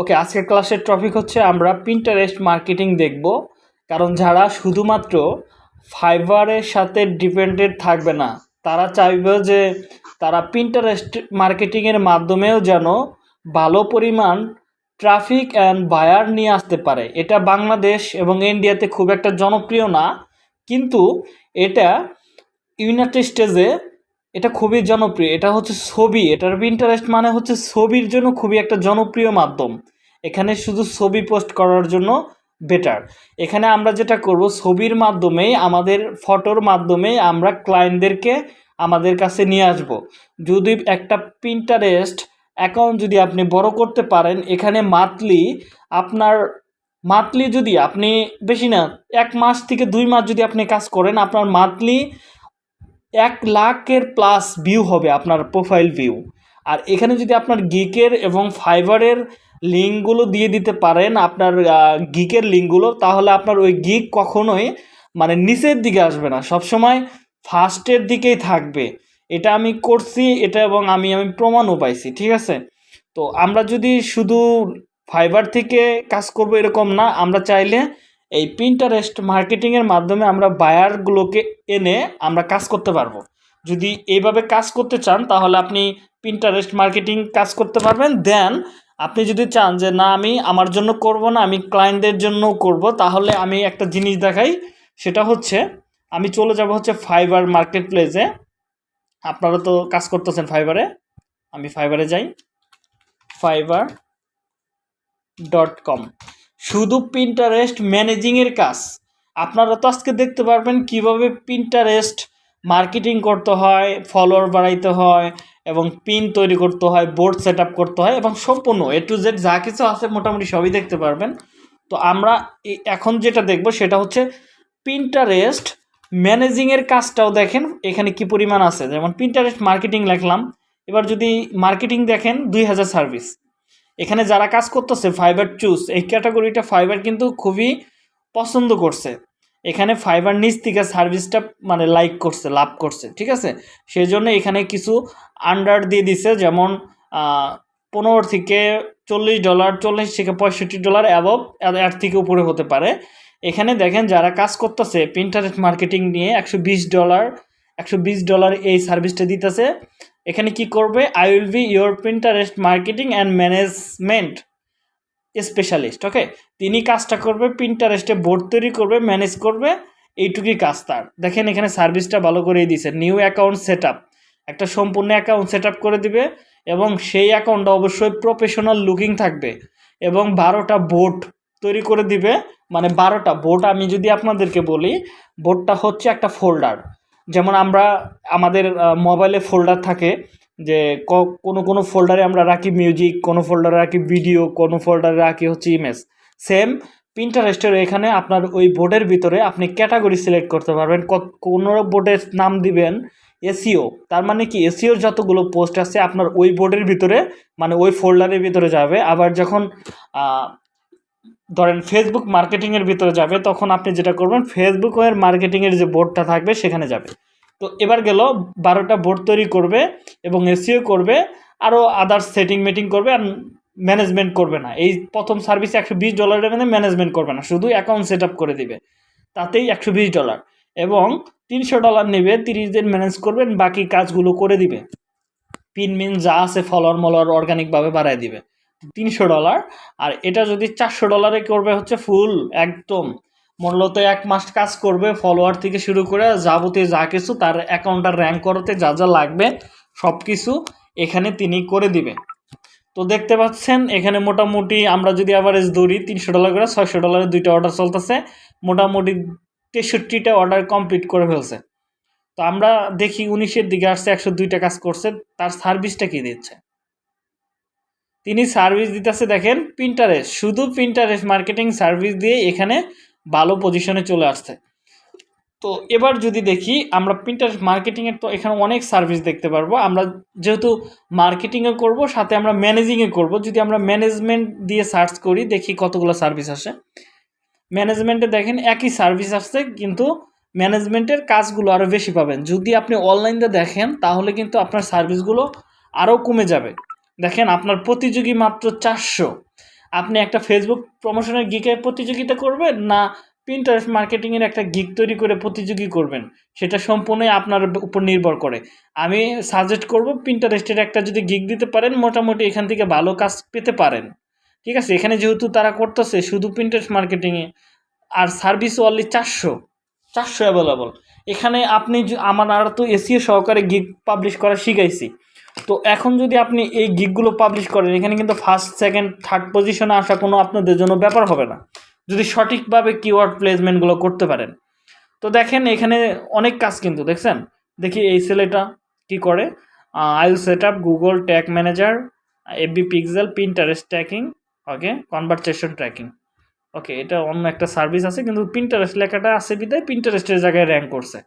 ওকে, আজকের ক্লাসের টপিক হচ্ছে আমরা পিন্টারেস্ট মার্কেটিং দেখব। কারণ যারা শুধুমাত্র ফাইবারের সাথে ডিপেন্ডেড থাকবে না, তারা চাইবে যে তারা পিন্টারেস্ট মার্কেটিংয়ের মাধ্যমেও যেন ভালো পরিমাণ ট্রাফিক অ্যান্ড বায়ার নিয়ে আসতে পারে। এটা বাংলাদেশ এবং ইন্ডিয়াতে খুব একটা জনপ্রিয় না, কিন্তু এটা ইউনাইটেড স্টেজে এটা খুবই জনপ্রিয়। এটা হচ্ছে ছবি, এটার ইন্টারেস্ট মানে হচ্ছে ছবির জন্য খুবই একটা জনপ্রিয় মাধ্যম। এখানে শুধু ছবি পোস্ট করার জন্য বেটার এখানে আমরা যেটা করব, ছবির মাধ্যমেই, আমাদের ফটোর মাধ্যমেই আমরা ক্লায়েন্টদেরকে আমাদের কাছে নিয়ে আসব। যদি একটা প্রিন্টারেস্ট অ্যাকাউন্ট যদি আপনি বড় করতে পারেন, এখানে মান্থলি আপনার মান্থলি যদি আপনি বেশি না, এক মাস থেকে দুই মাস যদি আপনি কাজ করেন, আপনার মান্থলি এক লাখের প্লাস ভিউ হবে আপনার প্রোফাইল ভিউ আর এখানে যদি আপনার গিকের এবং ফাইবারের লিঙ্কগুলো দিয়ে দিতে পারেন আপনার গিকের লিঙ্কগুলো, তাহলে আপনার ওই গিক কখনোই মানে নিচের দিকে আসবে না, সবসময় ফার্স্টের দিকেই থাকবে। এটা আমি করছি, এটা এবং আমি আমি প্রমাণও পাইছি, ঠিক আছে? তো আমরা যদি শুধু ফাইবার থেকে কাজ করব এরকম না, আমরা চাইলে এই প্রিন্টারেস্ট মার্কেটিংয়ের মাধ্যমে আমরা বায়ারগুলোকে এনে আমরা কাজ করতে পারব। যদি এইভাবে কাজ করতে চান, তাহলে আপনি প্রিন্টারেস্ট মার্কেটিং কাজ করতে পারবেন দেন আপনি যদি চান যে, না, আমি আমার জন্য করব না, আমি ক্লায়েন্টদের জন্য করব, তাহলে আমি একটা জিনিস দেখাই। সেটা হচ্ছে, আমি চলে যাব হচ্ছে ফাইবার মার্কেট প্লেসে আপনারা তো কাজ করতেছেন ফাইবারে আমি ফাইবারে যাই। ফাইবার ডট কম শুধু পিন্টারেস্ট ম্যানেজিংয়ের কাজ। আপনারা তো আজকে দেখতে পারবেন কীভাবে পিন্টারেস্ট মার্কেটিং করতে হয় ফলোয়ার বাড়াইতে হয় এবং পিন তৈরি করতে হয় বোর্ড সেট করতে হয় এবং সম্পূর্ণ এ টু জেড যা কিছু আছে মোটামুটি সবই দেখতে পারবেন। তো আমরা এখন যেটা দেখব সেটা হচ্ছে পিন্টারেস্ট ম্যানেজিংয়ের কাজটাও দেখেন, এখানে কি পরিমাণ আছে? যেমন পিন্টারেস্ট মার্কেটিং লিখলাম, এবার যদি মার্কেটিং দেখেন, দুই হাজার সার্ভিস এখানে যারা কাজ করতেছে ফাইবার চুজ এই ক্যাটাগরিটা ফাইবার কিন্তু খুবই পছন্দ করছে। এখানে ফাইবার নিচ থেকে সার্ভিসটা মানে লাইক করছে, লাভ করছে, ঠিক আছে? সেই জন্য এখানে কিছু আন্ডার দিয়ে দিছে, যেমন পনেরো থেকে চল্লিশ ডলার চল্লিশ থেকে পঁয়ষট্টি ডলার অ্যাবভ এর থেকে উপরে হতে পারে। এখানে দেখেন যারা কাজ করতেছে প্রিন্টারেস্ট মার্কেটিং নিয়ে একশো বিশ ডলার একশো বিশ ডলার এই সার্ভিসটা দিতেছে। এখানে কি করবে? I will be your Pinterest marketing and management specialist okay তিনি কাজটা করবে প্রিন্টারেস্টে বোর্ড তৈরি করবে ম্যানেজ করবে, এইটুকুই কাজ তার। দেখেন এখানে সার্ভিসটা ভালো করেই দিছে নিউ অ্যাকাউন্ট সেট একটা সম্পূর্ণ অ্যাকাউন্ট সেট করে দিবে এবং সেই অ্যাকাউন্টটা অবশ্যই প্রফেশনাল লুকিং থাকবে এবং বারোটা বোর্ড তৈরি করে দিবে। মানে বারোটা বোর্ড আমি যদি আপনাদেরকে বলি বোর্ডটা হচ্ছে একটা ফোল্ডার যেমন আমরা আমাদের মোবাইলে ফোল্ডার থাকে যে কোনো কোনো ফোল্ডারে আমরা রাখি মিউজিক কোনো ফোল্ডারে রাখি ভিডিও কোনো ফোল্ডারে রাখি হচ্ছে ইমেজ সেম পিন্টারেস্টের এখানে আপনার ওই বোর্ডের ভিতরে আপনি ক্যাটাগরি সিলেক্ট করতে পারবেন। কোনো বোর্ডের নাম দিবেন এসিও তার মানে কি? এসিওর যতগুলো পোস্ট আছে, আপনার ওই বোর্ডের ভিতরে মানে ওই ফোল্ডারের ভিতরে যাবে। আবার যখন ধরেন ফেসবুক মার্কেটিংয়ের ভিতরে যাবে, তখন আপনি যেটা করবেন ফেসবুকের মার্কেটিংয়ের যে বোর্ডটা থাকবে, সেখানে যাবে। তো এবার গেল বারোটা বোর্ড তৈরি করবে এবং এসিও করবে আরও আদার্স সেটিং মিটিং করবে আর ম্যানেজমেন্ট করবে না। এই প্রথম সার্ভিসে একশো বিশ ডলারের মধ্যে ম্যানেজমেন্ট করবে না, শুধু অ্যাকাউন্ট সেট করে দিবে। তাতেই একশো বিশ ডলার এবং তিনশো ডলার নেবে, তিরিশ দিন ম্যানেজ করবেন বাকি কাজগুলো করে দিবে। পিন মিন যা আছে ফলোয়ার মলর অর্গানিকভাবে বাড়ায় দিবে। তিনশো ডলার আর এটা যদি চারশো ডলারে করবে হচ্ছে ফুল একদম। মূলত এক মাস কাজ করবে ফলোয়ার থেকে শুরু করে যাবতীয় যা কিছু তার অ্যাকাউন্টটা র্যাঙ্ক করতে যা যা লাগবে সব কিছু এখানে তিনি করে দিবে। তো দেখতে পাচ্ছেন, এখানে মোটামুটি আমরা যদি অ্যাভারেজ ধরি, তিনশো ডলার করে ছয়শো ডলারের দুইটা অর্ডার চলতেছে, মোটামুটি তেষট্টিটা অর্ডার কমপ্লিট করে ফেলছে। তো আমরা দেখি উনিশের দিকে আসছে, একশো দুইটা কাজ করছে, তার সার্ভিসটা কী দিচ্ছে? তিনি সার্ভিস দিতেছে, দেখেন প্রিন্টারেস্ট শুধু প্রিন্টারেস্ট মার্কেটিং সার্ভিস দিয়ে এখানে ভালো পজিশনে চলে আসছে। তো এবার যদি দেখি, আমরা প্রিন্টার মার্কেটিংয়ের তো এখানে অনেক সার্ভিস দেখতে পারব। আমরা যেহেতু মার্কেটিংয়ে করব, সাথে আমরা ম্যানেজিংয়ে করব। যদি আমরা ম্যানেজমেন্ট দিয়ে সার্চ করি, দেখি কতগুলো সার্ভিস আসে। ম্যানেজমেন্টে দেখেন, একই সার্ভিস আসছে, কিন্তু ম্যানেজমেন্টের কাজগুলো আরও বেশি পাবেন। যদি আপনি অনলাইনে দেখেন, তাহলে কিন্তু আপনার সার্ভিসগুলো আরও কমে যাবে। দেখেন, আপনার প্রতিযোগী মাত্র চারশো। আপনি একটা ফেসবুক প্রমোশনের গিকে প্রতিযোগিতা করবেন না প্রিন্টারেস্ট মার্কেটিংয়ের একটা গিক তৈরি করে প্রতিযোগী করবেন? সেটা সম্পূর্ণই আপনার উপর নির্ভর করে। আমি সাজেস্ট করব প্রিন্টারেস্টের একটা যদি গিক দিতে পারেন, মোটামুটি এখান থেকে ভালো কাজ পেতে পারেন। ঠিক আছে? এখানে যেহেতু তারা করতেছে, শুধু প্রিন্টারেস্ট মার্কেটিংয়ে আর সার্ভিস অনলি চারশো। চারশো অ্যাভেলেবল এখানে আপনি আমার আর তো এসিও সহকারে গিগ পাবলিশ করা শিখাইছি। তো এখন যদি আপনি এই গিগগুলো পাবলিশ করেন, এখানে কিন্তু ফার্স্ট সেকেন্ড থার্ড পজিশনে আসা কোনো আপনাদের জন্য ব্যাপার হবে না। যদি সঠিকভাবে কিওয়ার্ড প্লেসমেন্টগুলো করতে পারেন। তো দেখেন, এখানে অনেক কাজ কিন্তু, দেখছেন? দেখি এই ছেলেটা কি করে? I'll set up Google tag manager FB pixel Pinterest tracking okay conversation tracking okay এটা অন্য একটা সার্ভিস আছে, কিন্তু প্রিন্টারেস্ট লেখাটা আছে বিদায় প্রিন্টারেস্টের জায়গায় র্যাঙ্ক করছে।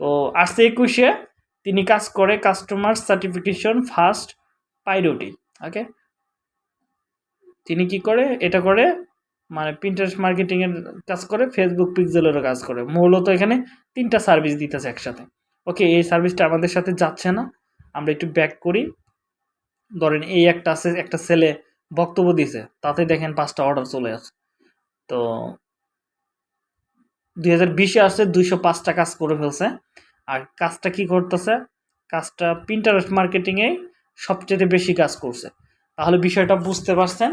তো আসছে একুশে। তিনি কাজ করে customer certification first priority okay তিনি কি করে? এটা করে মানে প্রিন্টারেস্ট মার্কেটিংয়ের কাজ করে ফেসবুক পিক্সেলেরও কাজ করে। মূলত এখানে তিনটা সার্ভিস দিতেছে একসাথে। ওকে এই সার্ভিসটা আমাদের সাথে যাচ্ছে না। আমরা একটু ব্যাক করি। ধরেন এই একটা আছে, একটা ছেলে বক্তব্য দিছে, তাতে দেখেন পাঁচটা অর্ডার চলে আসে তো দুই হাজার বিশে আসছে, দুইশো পাঁচটা কাজ করে ফেলছে। আর কাজটা কি করতেছে? কাজটা প্রিন্টারেস্ট মার্কেটিংয়ে সবচেয়ে বেশি কাজ করছে। তাহলে বিষয়টা বুঝতে পারছেন?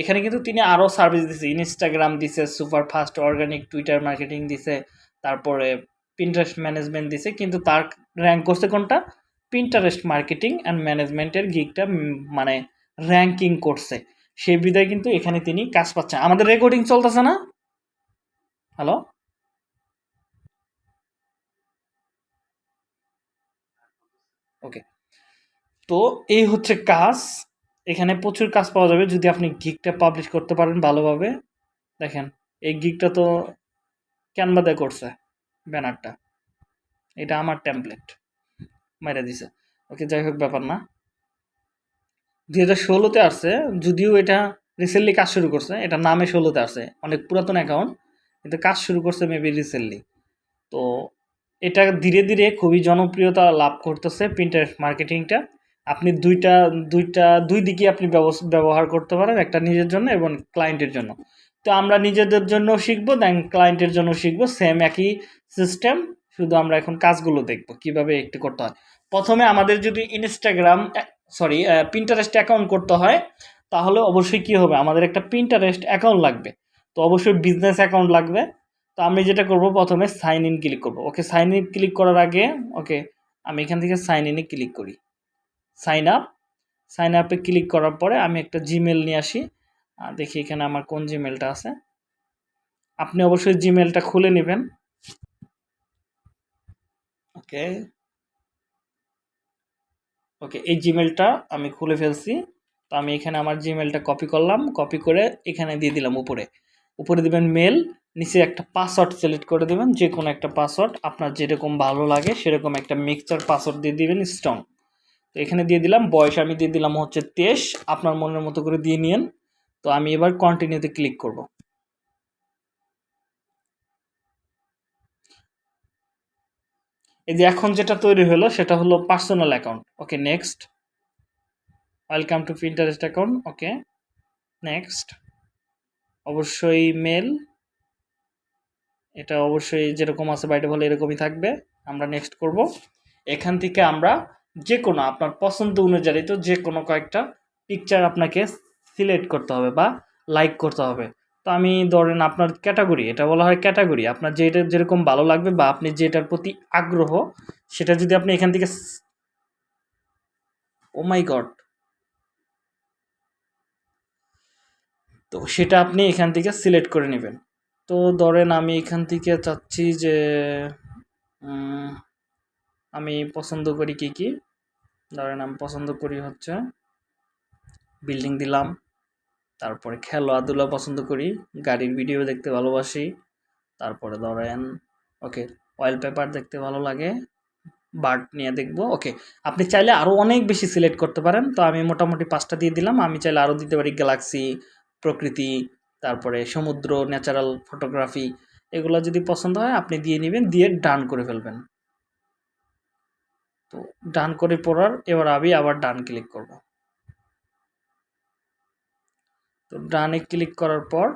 এখানে কিন্তু তিনি আরও সার্ভিস দিছে। ইনস্টাগ্রাম দিছে super fast organic Twitter marketing দিছে, তারপরে প্রিন্টারেস্ট ম্যানেজমেন্ট দিছে, কিন্তু তার র্যাঙ্ক করছে কোনটা? প্রিন্টারেস্ট মার্কেটিং অ্যান্ড ম্যানেজমেন্টের গিকটা মানে র্যাঙ্কিং করছে। সেই বিদায় কিন্তু এখানে তিনি কাজ পাচ্ছেন আমাদের রেকর্ডিং চলতেছে না? হ্যালো ওকে তো এই হচ্ছে কাজ। এখানে প্রচুর কাজ পাওয়া যাবে যদি আপনি গিকটা পাবলিশ করতে পারেন ভালোভাবে। দেখেন, এই গিকটা তো ক্যানভাতে করছে, ব্যানারটা। এটা আমার টেমপ্লেট মেরে দিছে। ওকে যাই হোক, ব্যাপার না। দুই হাজার ষোলোতে আসছে, যদিও এটা রিসেন্টলি কাজ শুরু করছে এটা নামে ষোলোতে আসছে। অনেক পুরাতন অ্যাকাউন্ট কিন্তু কাজ শুরু করছে মেবি রিসেন্টলি তো এটা ধীরে ধীরে খুবই জনপ্রিয়তা লাভ করতেছে প্রিন্টারেস্ট মার্কেটিংটা আপনি দুইটা দুইটা, দুই দিকে আপনি ব্যবহার করতে পারেন, একটা নিজের জন্য এবং ক্লায়েন্টের জন্য। তো আমরা নিজেদের জন্য শিখব দেন ক্লায়েন্টের জন্য শিখব সেম একই সিস্টেম শুধু আমরা এখন কাজগুলো দেখব, কীভাবে একটু করতে হয়। প্রথমে আমাদের যদি ইনস্টাগ্রাম সরি প্রিন্টারেস্ট অ্যাকাউন্ট করতে হয়, তাহলে অবশ্যই কি হবে? আমাদের একটা প্রিন্টারেস্ট অ্যাকাউন্ট লাগবে। তো অবশ্যই বিজনেস অ্যাকাউন্ট লাগবে। তো আমি যেটা করব প্রথমে সাইন ইন ক্লিক করব। ওকে সাইন ইন ক্লিক করার আগে ওকে আমি এখান থেকে সাইন ইনে ক্লিক করি। সাইন আপ সাইন আপে ক্লিক করার পরে আমি একটা জিমেল নিয়ে আসি। দেখি এখানে আমার কোন জিমেলটা আছে। আপনি অবশ্যই জিমেলটা খুলে নেবেন। ওকে ওকে এই জিমেলটা আমি খুলে ফেলছি। তো আমি এখানে আমার জিমেলটা কপি করলাম। কপি করে এখানে দিয়ে দিলাম উপরে। উপরে দিবেন মেল নিচে একটা পাসওয়ার্ড সিলেক্ট করে দেবেন যে কোনো একটা পাসওয়ার্ড আপনার যেরকম ভালো লাগে সেরকম একটা মিক্সচার পাসওয়ার্ড দিয়ে দিবেন স্ট্রং তো এখানে দিয়ে দিলাম, বয়স আমি দিয়ে দিলাম হচ্ছে তেইশ, আপনার মনের মতো করে দিয়ে নিন তো আমি এবার কন্টিনিউতে ক্লিক করব। এই যে এখন যেটা তৈরি হলো সেটা হলো personal account okay next welcome to Pinterest account okay next অবশ্যই মেল এটা অবশ্যই যেরকম আছে বাইরে বলে এরকমই থাকবে। আমরা নেক্সট করব। এখান থেকে আমরা যে কোনো আপনার পছন্দ অনুযায়ী তো যে কোনো কয়েকটা পিকচার আপনাকে সিলেক্ট করতে হবে বা লাইক করতে হবে। তো আমি ধরেন আপনার ক্যাটাগরি এটা বলা হয় ক্যাটাগরি আপনার যেটা যেরকম ভালো লাগবে বা আপনি যেটার প্রতি আগ্রহ, সেটা যদি আপনি এখান থেকে ও মাই গড তো সেটা আপনি এখান থেকে সিলেক্ট করে নেবেন। তো ধরেন আমি এখান থেকে চাচ্ছি যে আমি পছন্দ করি কি কি? ধরেন আমি পছন্দ করি হচ্ছে বিল্ডিং দিলাম, তারপরে খেলাধুলা পছন্দ করি, গাড়ির ভিডিও দেখতে ভালোবাসি, তারপরে ধরেন, ওকে অয়েল পেপার দেখতে ভালো লাগে বার্ড নিয়ে দেখব, ওকে, আপনি চাইলে আরও অনেক বেশি সিলেক্ট করতে পারেন, তো আমি মোটামুটি পাঁচটা দিয়ে দিলাম, আমি চাইলে আরও দিতে পারি গ্যালাক্সি প্রকৃতি তারপরে সমুদ্র ন্যাচারাল ফটোগ্রাফি এগুলো যদি পছন্দ হয়, আপনি দিয়ে নেবেন, দিয়ে ডান করে ফেলবেন। তো ডান করে পড়ার, এবার আমি আবার ডান ক্লিক করব। তো ডানে ক্লিক করার পর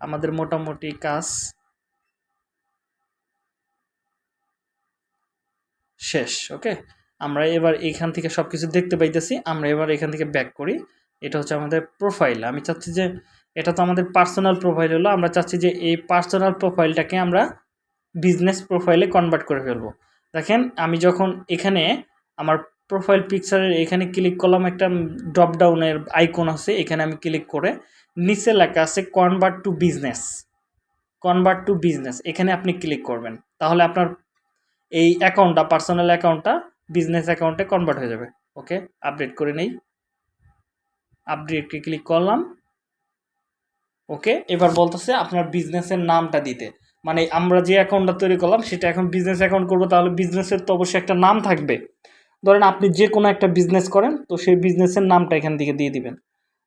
আমাদের মোটামুটি কাজ শেষ ওকে আমরা এবার এইখান থেকে সব কিছু দেখতে পাইতেছি, আমরা এবার এখান থেকে ব্যাক করি। এটা হচ্ছে আমাদের প্রোফাইল আমি চাচ্ছি যে এটা তো আমাদের পার্সোনাল প্রোফাইল হলো। আমরা চাচ্ছি যে এই পার্সোনাল প্রোফাইলটাকে আমরা বিজনেস প্রোফাইলে কনভার্ট করে ফেলব। দেখেন, আমি যখন এখানে আমার প্রোফাইল পিকচারের এখানে ক্লিক করলাম, একটা ড্রপ ডাউনের আইকন আছে, এখানে আমি ক্লিক করে নিচে লেখা আছে convert to business convert to business এখানে আপনি ক্লিক করবেন। তাহলে আপনার এই অ্যাকাউন্টটা পার্সোনাল অ্যাকাউন্টটা বিজনেস অ্যাকাউন্টে কনভার্ট হয়ে যাবে। ওকে আপডেট করে নেই। আপডেটকে ক্লিক করলাম। ওকে? এবার বলতেছে আপনার বিজনেসের নামটা দিতে। মানে আমরা যে অ্যাকাউন্টটা তৈরি করলাম, সেটা এখন বিজনেস অ্যাকাউন্ট করব, তাহলে বিজনেসের তো অবশ্যই একটা নাম থাকবে। ধরেন আপনি যে কোনো একটা বিজনেস করেন, তো সেই বিজনেসের নামটা এখান থেকে দিয়ে দিবেন।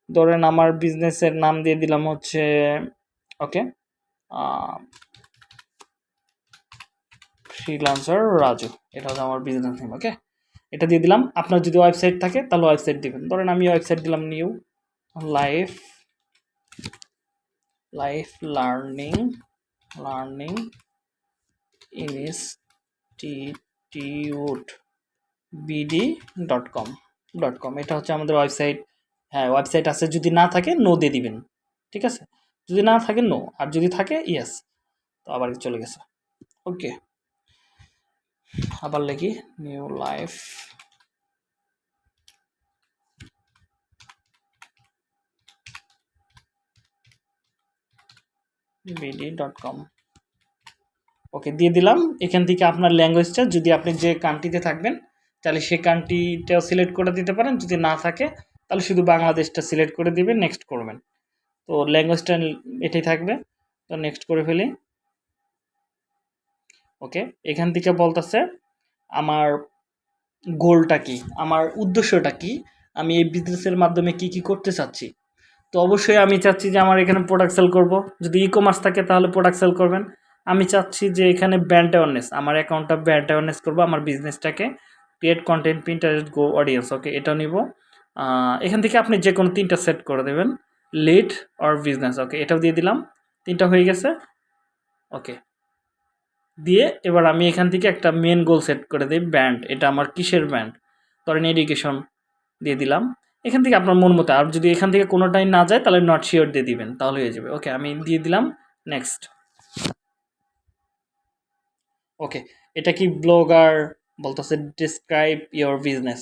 ধরেন আমার বিজনেসের নাম দিয়ে দিলাম হচ্ছে, ওকে? ফ্রিলান্সার রাজু। এটা হচ্ছে আমার বিজনেস নেম ওকে? এটা দিয়ে দিলাম। আপনার যদি ওয়েবসাইট থাকে, তাহলে ওয়েবসাইট দিবেন। ধরেন আমি ওয়েবসাইট দিলাম new life life learning learning institute BD dot com dot com এটা হচ্ছে আমাদের ওয়েবসাইট হ্যাঁ ওয়েবসাইট আছে, যদি না থাকে নো দিয়ে দিবেন। ঠিক আছে? যদি না থাকে নো আর যদি থাকে ইয়েস তো আবার চলে গেছে। ওকে আবার লিখি new life BD dot com okay দিয়ে দিলাম। এখান থেকে আপনার ল্যাঙ্গুয়েজটা যদি আপনি যে কান্ট্রিতে থাকবেন, তাহলে সে কান্ট্রিটাও সিলেক্ট করে দিতে পারেন। যদি না থাকে, তাহলে শুধু বাংলাদেশটা সিলেক্ট করে দিবেন নেক্সট করবেন। তো ল্যাঙ্গুয়েজটা এটাই থাকবে। তো নেক্সট করে ফেলি। ওকে এখান থেকে বলতেছে, আমার গোলটা কি? আমার উদ্দেশ্যটা কি? আমি এই বিজনেসের মাধ্যমে কি কি করতে চাচ্ছি? তো অবশ্যই আমি চাচ্ছি যে আমার এখানে প্রোডাক্ট সেল করব। যদি ই কমার্স থাকে তাহলে প্রোডাক্ট সেল করবেন। আমি চাচ্ছি যে এখানে ব্র্যান্ড অ্যাওয়ারনেস আমার অ্যাকাউন্টটা ব্র্যান্ড অ্যাওয়ারনেস করব, আমার বিজনেসটাকে create content Pinterest go audience okay এটা নিব। এখান থেকে আপনি যে কোনো তিনটা সেট করে দেবেন লিড অর বিজনেস ওকে এটাও দিয়ে দিলাম, তিনটা হয়ে গেছে ওকে দিয়ে এবার আমি এখান থেকে একটা মেন গোল সেট করে দিই ব্যান্ড এটা আমার কিসের ব্যান্ড ধরেন এডুকেশন দিয়ে দিলাম। এখান থেকে আপনার মন মতো, আর যদি এখান থেকে কোনোটাই না যায়, তাহলে নট শিওর দিয়ে দিবেন, তাহলে হয়ে যাবে। ওকে আমি দিয়ে দিলাম নেক্সট ওকে এটা কি ব্লগার বলতেছে ডিসক্রাইব ইয়োর বিজনেস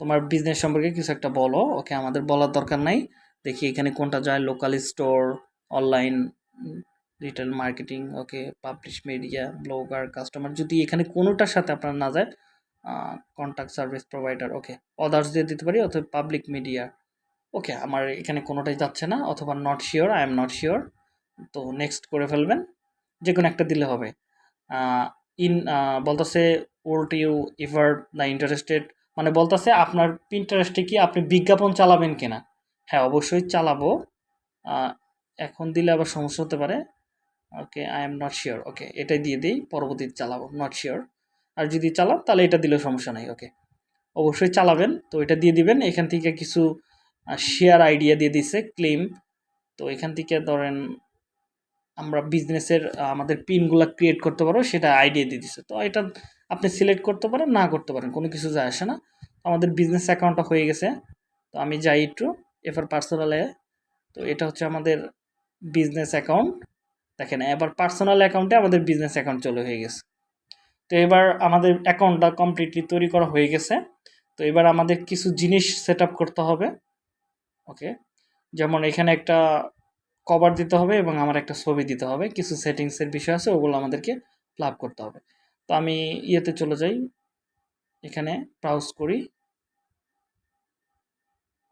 তোমার বিজনেস সম্পর্কে কিছু একটা বলো। ওকে আমাদের বলার দরকার নাই। দেখি এখানে কোনটা যায় local store online retail marketing okay publish media blogger customer যদি এখানে কোনোটার সাথে আপনার না যায় contact service provider okay others দিয়ে দিতে পারি, অথবা পাবলিক মিডিয়া ওকে আমার এখানে কোনোটাই যাচ্ছে না, অথবা not sure I am not sure তো নেক্সট করে ফেলবেন যে কোনো একটা দিলে হবে। ইন বলতেছে old you ever the interested মানে বলতেছে, আপনার ইন্টারেস্টে কি আপনি বিজ্ঞাপন চালাবেন কিনা? হ্যাঁ অবশ্যই চালাবো। এখন দিলে আবার সমস্যা হতে পারে। Okay I am not sure okay এটাই দিয়ে দিই, পরবর্তীতে চালাবো নট শিওর আর যদি চালান, তাহলে এটা দিলেও সমস্যা নাই ওকে অবশ্যই চালাবেন, তো এটা দিয়ে দিবেন। এখান থেকে কিছু শেয়ার আইডিয়া দিয়ে দিছে ক্লেম তো এখান থেকে ধরেন, আমরা বিজনেসের আমাদের পিনগুলো ক্রিয়েট করতে পারব, সেটা আইডিয়া দিয়ে দিচ্ছে তো এটা আপনি সিলেক্ট করতে পারেন, না করতে পারেন, কোনো কিছু যায় আসে না। আমাদের বিজনেস অ্যাকাউন্টটা হয়ে গেছে। তো আমি যাই একটু এবার পার্সোনালে তো এটা হচ্ছে আমাদের বিজনেস অ্যাকাউন্ট দেখেন, এবার পার্সোনাল অ্যাকাউন্টে আমাদের বিজনেস অ্যাকাউন্ট চলে হয়ে গেছে। তো এবার আমাদের অ্যাকাউন্টটা কমপ্লিটলি তৈরি করা হয়ে গেছে। তো এবার আমাদের কিছু জিনিস সেট করতে হবে। ওকে যেমন এখানে একটা কভার দিতে হবে এবং আমার একটা ছবি দিতে হবে। কিছু সেটিংসের বিষয় আছে, ওগুলো আমাদেরকে লাভ করতে হবে। তো আমি ইয়েতে চলে যাই। এখানে ব্রাউজ করি।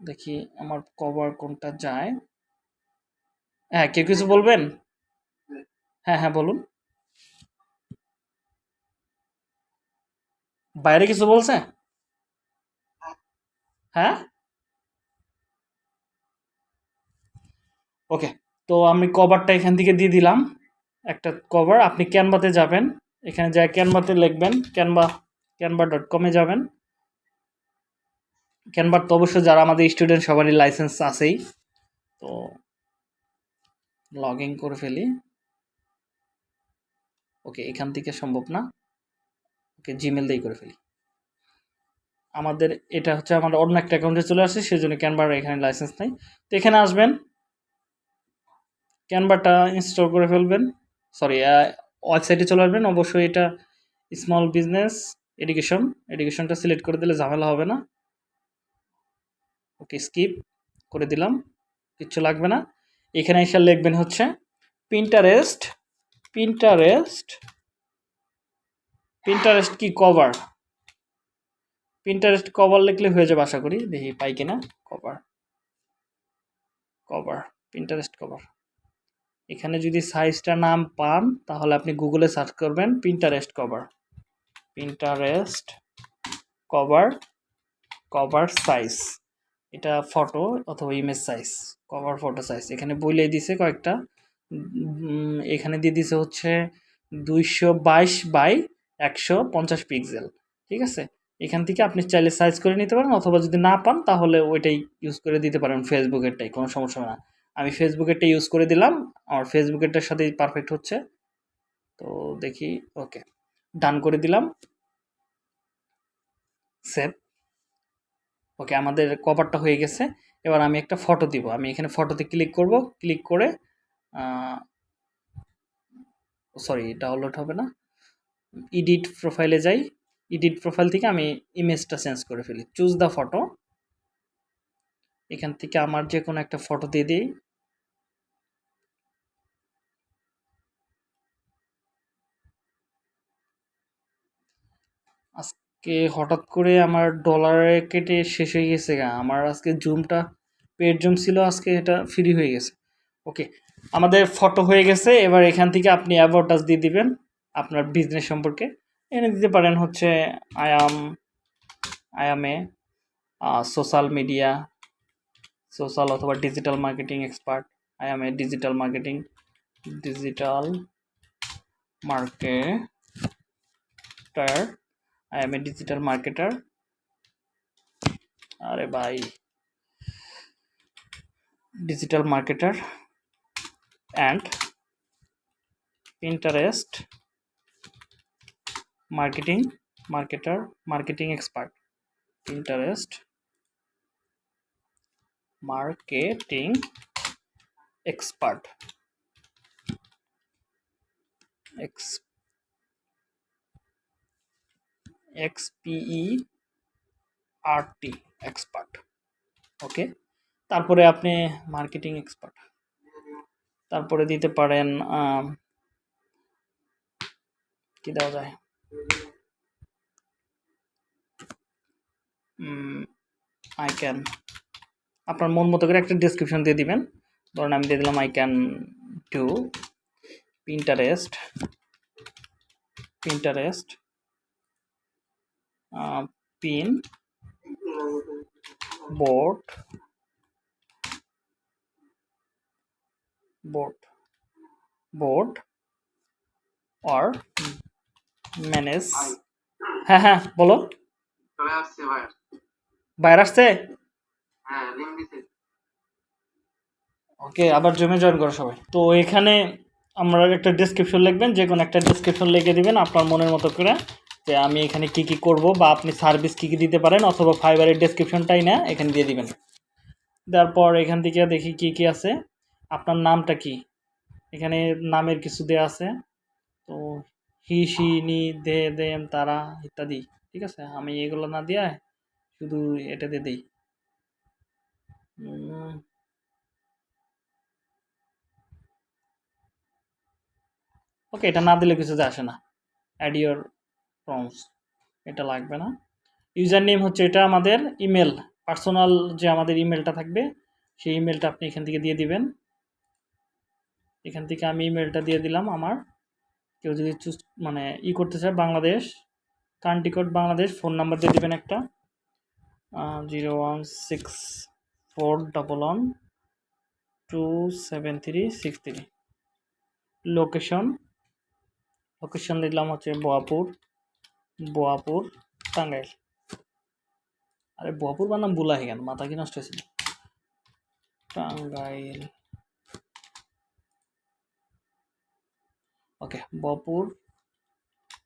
দেখি আমার কভার কোনটা যায়। হ্যাঁ কেউ কিছু বলবেন? হ্যাঁ হ্যাঁ বলুন। বাইরে কিছু বলছে? হ্যাঁ? ওকে তো আমি কভারটা এখান থেকে দিয়ে দিলাম, একটা কভার আপনি ক্যানভাতে যাবেন, এখানে যা ক্যানভাতে লিখবেন ক্যানভা ক্যানভা ডট কমে যাবেন। ক্যানভার তো অবশ্যই যারা আমাদের স্টুডেন্ট সবারই লাইসেন্স আছেই। তো লগ ইন করে ফেলি। ওকে এখান থেকে সম্ভব না। ওকে জিমেল দিয়েই করে ফেলি। আমাদের এটা হচ্ছে আমার অন্য একটা অ্যাকাউন্টে চলে আসে সেই জন্য ক্যানভার এখানে লাইসেন্স নেই। তো এখানে আসবেন ক্যানভাটা ইনস্টল করে ফেলবেন। সরি ওয়েবসাইটে চলে আসবেন। অবশ্যই এটা স্মল বিজনেস এডুকেশন এডুকেশনটা সিলেক্ট করে দিলে ঝামেলা হবে না। ওকে স্কিপ করে দিলাম। কিচ্ছু লাগবে না। এখানে এসে লিখবেন হচ্ছে পিন্টারেস্ট পিন্টারেস্ট পিন্টারেস্ট কি কভার পিন্টারেস্ট কভার লিখলে হয়ে যাবে আশা করি। দেখি পাই কিনা। কভার কভার পিন্টারেস্ট কভার এখানে যদি সাইজটা নাম পান, তাহলে আপনি গুগলে সার্চ করবেন Pinterest cover Pinterest cover cover size এটা ফটো অথবা image size cover photo size এখানে বইলে দিছে কয়েকটা। এখানে দিয়ে দিছে হচ্ছে দুইশো বাইশ বাই একশো পঞ্চাশ পিক্সেল ঠিক আছে? এখান থেকে আপনি চাইলে সাইজ করে নিতে পারেন, অথবা যদি না পান, তাহলে ওইটাই ইউজ করে দিতে পারেন ফেসবুকেরটাই কোনো সমস্যা না। আমি ফেসবুকেরটা ইউজ করে দিলাম, আমার ফেসবুকেরটার সাথেই পারফেক্ট হচ্ছে। তো দেখি ওকে ডান করে দিলাম। সেভ ওকে আমাদের কভারটা হয়ে গেছে। এবার আমি একটা ফটো দিব। আমি এখানে ফটোতে ক্লিক করব ক্লিক করে সরি ডাউনলোড হবে না। এডিট প্রোফাইলে যাই এডিট প্রোফাইল থেকে আমি ইমেজটা চেঞ্জ করে ফেলি। চুজ দ্য ফটো এখান থেকে আমার যে কোনো একটা ফটো দিয়ে দিই। আজকে হঠাৎ করে আমার ডলারে কেটে শেষ হয়ে গেছে গা। আমার আজকে জুমটা পেড জুম ছিল, আজকে এটা ফ্রি হয়ে গেছে। ওকে আমাদের ফটো হয়ে গেছে। এবার এখান থেকে আপনি অ্যাডভার্টাইজ দিয়ে দিবেন। আপনার বিজনেস সম্পর্কে এনে দিতে পারেন হচ্ছে um a social media social অথবা digital marketing expert a digital marketing digital marketer a digital marketer আরে ভাই digital marketer and Pinterest expert Pinterest marketing expert X X P E R T expert okay তারপরে আপনি marketing expert তারপরে দিতে পারেন কি দেওয়া যায় আই ক্যান আপনার মন মতো করে একটা ডিসক্রিপশন দিয়ে দিবেন। ধরুন আমি দিয়ে দিলাম I can do Pinterest Pinterest pin board board board or manage হ্যাঁ হ্যাঁ বলো। বাইরে আসছে? হ্যাঁ ওকে আবার জমে জয়েন করো সবাই। তো এখানে আমরা একটা ডেসক্রিপশন লিখবেন যে কোনো একটা ডেসক্রিপশন লিখে দিবেন আপনার মনের মতো করে যে আমি এখানে কি কি করব বা আপনি সার্ভিস কি কি দিতে পারেন অথবা ফাইবারের ডেসক্রিপশনটাই না এখানে দিয়ে দিবেন। তারপর এখান থেকে দেখি কি কি আছে। আপনার নামটা কি? এখানে নামের কিছু দেওয়া আছে। তো হি সি নি, দে, দেম, তারা ইত্যাদি, ঠিক আছে? আমি এগুলো না দিয়ে শুধু এটা দিয়ে দিই। ওকে, এটা না দিলে কিছু আসে না। অ্যাড ইউর প্রমস এটা লাগবে না। ইউজার নেম হচ্ছে এটা আমাদের ইমেল, পার্সোনাল যে আমাদের ইমেলটা থাকবে, সেই ইমেলটা আপনি এখান থেকে দিয়ে দিবেন। এখান থেকে আমি ইমেলটা দিয়ে দিলাম আমার। কেউ যদি চুজ মানে ই করতে চায় Bangladesh country code Bangladesh, phone number দিয়ে দেবেন একটা। Zero one six four double one two seven three six three. Location? Location দিলাম হচ্ছে বোয়াপুর বোয়াপুর, টাঙ্গাইল। আরে বোয়াপুর বানাম বুলাহি কেন মাথা কি নষ্ট হয়েছিল Tangail. Okay Bapur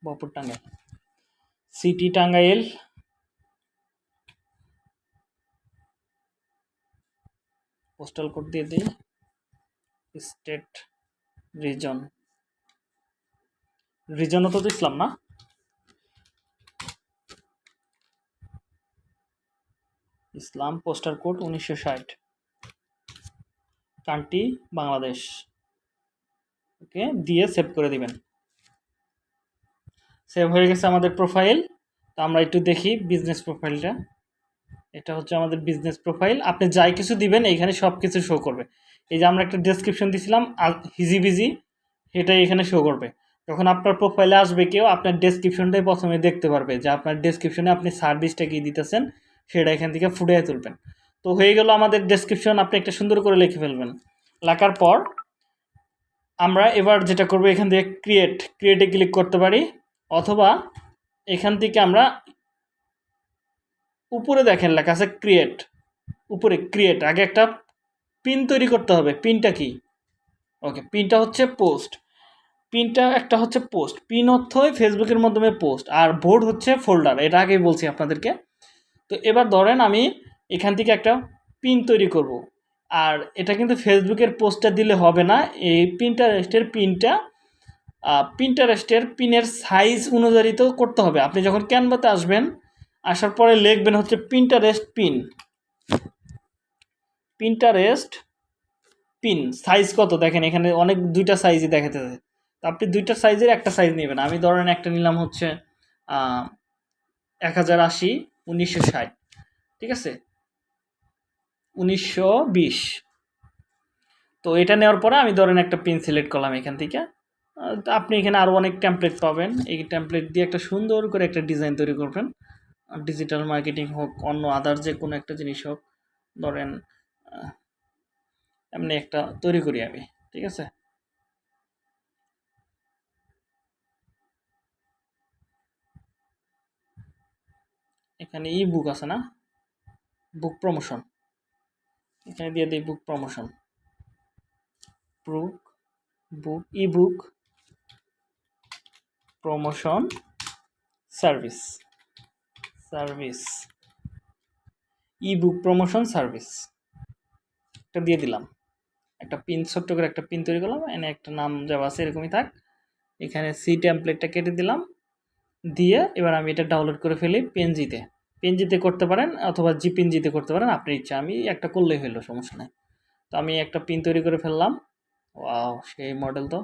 Bapur Tangail city Tangail postal code দিয়ে দিই। স্টেট রিজন রিজনও তো দিছিলাম না। ইসলাম পোস্টার কোড উনিশশো ষাট। কান্ট্রি বাংলাদেশ ওকে, দিয়ে সেভ করে দিবেন। সেভ হয়ে গেছে আমাদের প্রোফাইল তো আমরা একটু দেখি বিজনেস প্রোফাইলটা এটা হচ্ছে আমাদের বিজনেস প্রোফাইল আপনি যাই কিছু দিবেন এখানে সব কিছু শো করবে। এই যে আমরা একটা ডেসক্রিপশন দিছিলাম হিজি বিজি সেটাই এখানে শো করবে। যখন আপনার প্রোফাইলে আসবে কেউ, আপনার ডেসক্রিপশনটাই প্রথমে দেখতে পারবে যে আপনার ডেসক্রিপশনে আপনি সার্ভিসটা কী দিতেছেন, সেটা এখান থেকে ফুটিয়ে তুলবেন। তো হয়ে গেল আমাদের ডেসক্রিপশন আপনি একটা সুন্দর করে লিখে ফেলবেন। লেখার পর আমরা এবার যেটা করব, এখান থেকে ক্রিয়েট ক্রিয়েটে ক্লিক করতে পারি, অথবা এখান থেকে আমরা উপরে দেখেন লেখা আছে ক্রিয়েট উপরে ক্রিয়েট আগে একটা পিন তৈরি করতে হবে পিনটা কি? ওকে পিনটা হচ্ছে পোস্ট পিনটা একটা হচ্ছে পোস্ট পিন অর্থ ফেসবুকের মাধ্যমে পোস্ট আর বোর্ড হচ্ছে ফোল্ডার এটা আগেই বলছি আপনাদেরকে। তো এবার ধরেন আমি এখান থেকে একটা পিন তৈরি করব আর এটা কিন্তু ফেসবুকের পোস্টটা দিলে হবে না। এই প্রিন্টারেস্টের পিনটা প্রিন্টারেস্টের পিনের সাইজ অনুযায়ী তো করতে হবে। আপনি যখন ক্যানভাতে আসবেন, আসার পরে লিখবেন হচ্ছে Pinterest pin Pinterest pin size কত? দেখেন এখানে অনেক, দুইটা সাইজই দেখাতেছে তো আপনি দুইটা সাইজের একটা সাইজ নেবেন। আমি ধরেন একটা নিলাম হচ্ছে এক হাজার আশি, উনিশশো ষাট। ঠিক আছে? উনিশশো বিশ। তো এটা নেওয়ার পরে আমি ধরেন একটা পেন সিলেক্ট করলাম এখান থেকে। আপনি এখানে আরও অনেক টেমপ্লেট পাবেন। এই টেমপ্লেট দিয়ে একটা সুন্দর করে একটা ডিজাইন তৈরি করবেন। ডিজিটাল মার্কেটিং হোক, অন্য আদার যে কোনো একটা জিনিস হোক, ধরেন এমনি একটা তৈরি করি আমি, ঠিক আছে? এখানে ই বুক আছে না? বুক প্রমোশন এখানে দিয়ে দিই book promotion book book ebook promotion service service ebook promotion service একটা দিয়ে দিলাম। একটা পিন ছোট্ট করে একটা পিন তৈরি করলাম। এনে একটা নাম যাওয়া আছে এরকমই থাক। এখানে সি টেমপ্লেটটা কেটে দিলাম। দিয়ে এবার আমি এটা ডাউনলোড করে ফেলি পেনজিতে পেনজিতে করতে পারেন অথবা জি পেনজিতে করতে পারেন, আপনার ইচ্ছা। আমি একটা করলেই হলো সমস্যা নেই। তো আমি একটা পিন তৈরি করে ফেললাম। ওয়াও, সেই মডেল তো।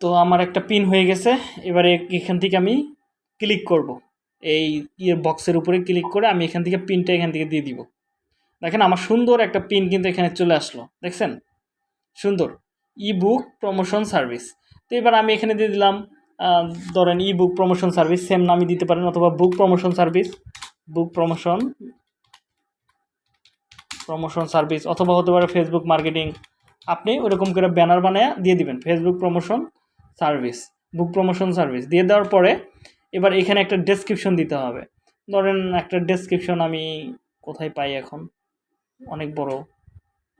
তো আমার একটা পিন হয়ে গেছে। এবারে এখান থেকে আমি ক্লিক করব। এই ইয়ে বক্সের উপরে ক্লিক করে আমি এখান থেকে পিনটা এখান থেকে দিয়ে দিব। দেখেন আমার সুন্দর একটা পিন কিন্তু এখানে চলে আসলো। দেখছেন? সুন্দর। ই বুক প্রমোশন সার্ভিস তো এবার আমি এখানে দিয়ে দিলাম ধরেন ebook promotion service same নামই দিতে পারেন অথবা book promotion service book promotion promotion service অথবা হতে পারে ফেসবুক মার্কেটিং আপনি ওরকম করে ব্যানার বানায় দিয়ে দিবেন Facebook promotion service book promotion service দিয়ে দেওয়ার পরে এবার এখানে একটা ডেসক্রিপশন দিতে হবে। ধরেন একটা ডেসক্রিপশন আমি কোথায় পাই এখন? অনেক বড়।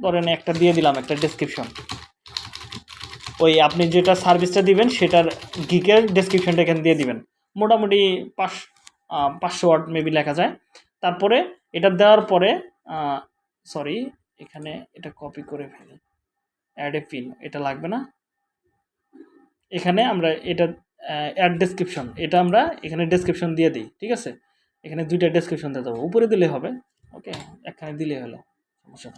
ধরেন একটা দিয়ে দিলাম একটা ডেসক্রিপশন ওই আপনি যেটা সার্ভিসটা দিবেন, সেটার গিকের ডেসক্রিপশনটা এখানে দিয়ে দিবেন। মোটামুটি পাঁচ পাঁচশো ওয়ার্ড মেবি লেখা যায়। তারপরে এটা দেওয়ার পরে সরি এখানে এটা কপি করে ফেলি। অ্যাড এ পিন এটা লাগবে না। এখানে আমরা এটা অ্যাড ডেসক্রিপশন এটা আমরা এখানে ডেসক্রিপশন দিয়ে দিই, ঠিক আছে? এখানে দুইটা ডেসক্রিপশন দিয়ে দেবো। উপরে দিলে হবে ওকে এখানে দিলে হলো, সমস্যা